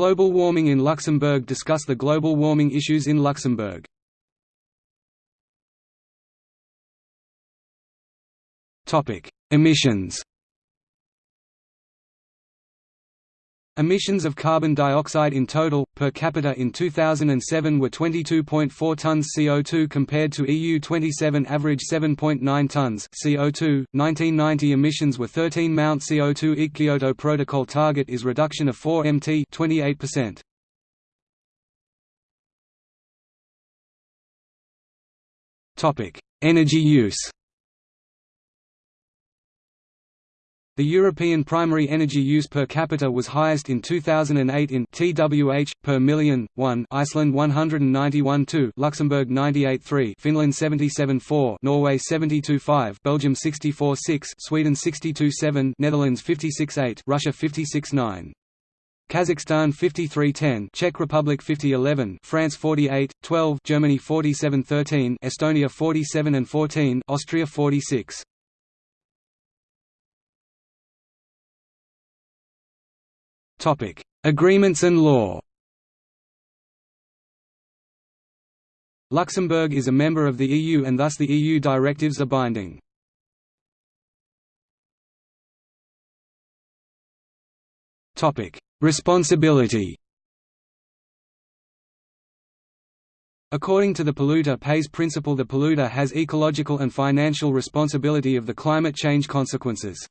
Global warming in Luxembourg Discuss the global warming issues in Luxembourg. Emissions Emissions of carbon dioxide in total, per capita in 2007 were 22.4 tonnes CO2 compared to EU 27 average 7.9 tonnes CO2. 1990 emissions were 13 Mount CO2 Kyoto Protocol target is reduction of 4 mt 28%. Topic: Energy use. The European primary energy use per capita was highest in 2008 in TWH per million 1 Iceland 191 2 Luxembourg 98 3 Finland 77 4 Norway 72 5 Belgium 64 6 Sweden 62 7 Netherlands 56 8 Russia 56 9 Kazakhstan 53-10, Czech Republic 50-11, France 48-12, Germany 47-13, Estonia 47 and 14, Austria 46. Topic: Agreements and law. Luxembourg is a member of the EU and thus the EU directives are binding. Topic: Responsibility. According to the polluter pays principle the polluter has ecological and financial responsibility of the climate change consequences.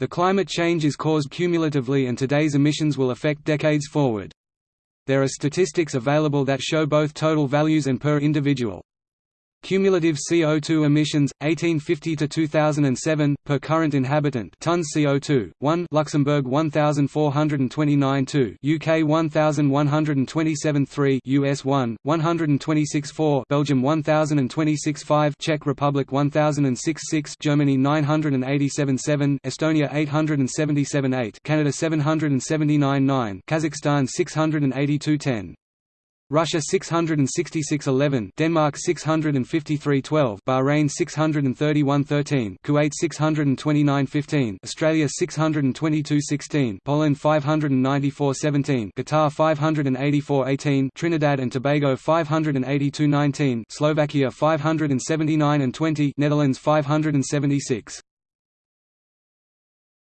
The climate change is caused cumulatively and today's emissions will affect decades forward. There are statistics available that show both total values and per individual. Cumulative CO2 emissions 1850 to 2007 per current inhabitant. Tons CO2 1 Luxembourg 1429 2 UK 1127 3 US 1 126 4 Belgium 1026 5 Czech Republic 1006 6 Germany 987 7 Estonia 877 8 Canada 779 9 Kazakhstan 682 10 Russia 666-11, Denmark 653-12, Bahrain 631-13, Kuwait 629-15, Australia 622-16, Poland 594-17, Qatar 584-18, Trinidad and Tobago 582-19, Slovakia 579 and 20, Netherlands 576.